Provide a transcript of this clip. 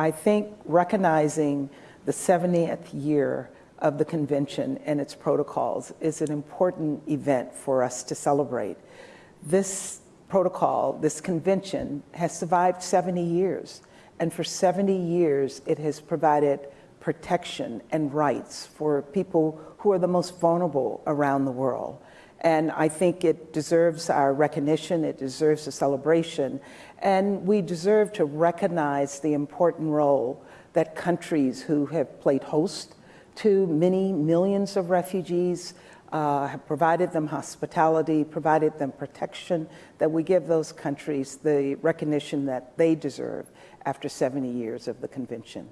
I think recognizing the 70th year of the convention and its protocols is an important event for us to celebrate. This protocol, this convention, has survived 70 years. And for 70 years, it has provided protection and rights for people who are the most vulnerable around the world. And I think it deserves our recognition, it deserves a celebration, and we deserve to recognize the important role that countries who have played host to many millions of refugees, uh, have provided them hospitality, provided them protection, that we give those countries the recognition that they deserve after 70 years of the convention.